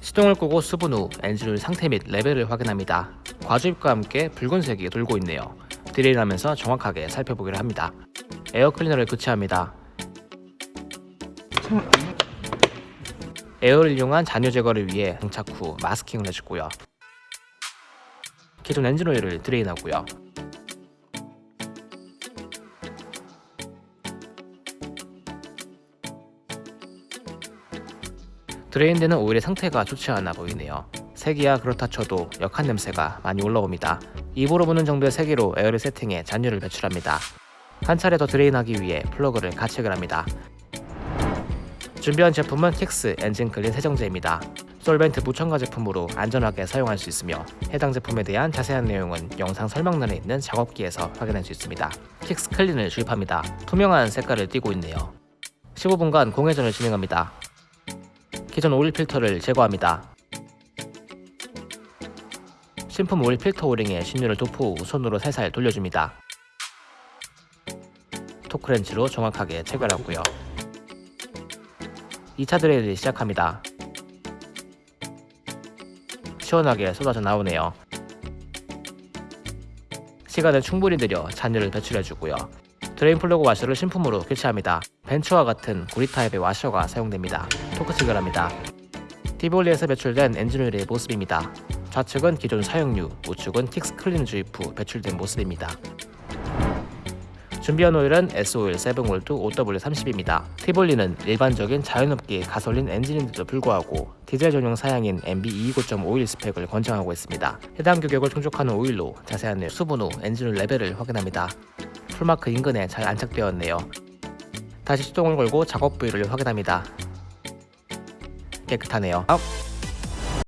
시동을 끄고 수분 후 엔진오일 상태 및 레벨을 확인합니다. 과주입과 함께 붉은색이 돌고 있네요. drain하면서 정확하게 살펴보기를 합니다. 에어 클리너를 교체합니다. 에어를 이용한 잔유 제거를 위해 장착 후 마스킹을 해주고요. 기존 엔진 오일을 drain하고요. drain되는 오일의 상태가 좋지 않아 보이네요. 색이야 그렇다 쳐도 역한 냄새가 많이 올라옵니다. 입으로 부는 정도의 세기로 에어를 세팅해 잔유를 배출합니다. 한 차례 더 drain하기 위해 플러그를 가체결 합니다. 준비한 제품은 킥스 엔진 클린 세정제입니다. 솔벤트 무첨가 제품으로 안전하게 사용할 수 있으며 해당 제품에 대한 자세한 내용은 영상 설명란에 있는 작업기에서 확인할 수 있습니다. 킥스 클린을 주입합니다. 투명한 색깔을 띠고 있네요. 15분간 공회전을 진행합니다. 기존 오일 필터를 제거합니다. 신품 오일 필터 오링에 신유를 도포 후 손으로 살살 돌려줍니다. 토크렌치로 정확하게 체결하고요. 2차 drain을 시작합니다. 시원하게 쏟아져 나오네요. 시간을 충분히 들여 잔유를 배출해주고요. drain 플러그 와셔를 신품으로 교체합니다. 벤츠와 같은 구리 타입의 와셔가 사용됩니다. 토크 체결합니다. 티볼리에서 배출된 엔진오일의 모습입니다. 좌측은 기존 사용유, 우측은 킥스 클린 주입 후 배출된 모습입니다. 준비한 오일은 S오일 7골드 0W30입니다. 티볼리는 일반적인 자연흡기 가솔린 엔진인데도 불구하고 디젤 전용 사양인 MB229.5 오일 스펙을 권장하고 있습니다. 해당 규격을 충족하는 오일로 자세한 수분 후 엔진 오일 레벨을 확인합니다. 풀마크 인근에 잘 안착되었네요. 다시 시동을 걸고 작업 부위를 확인합니다. 깨끗하네요.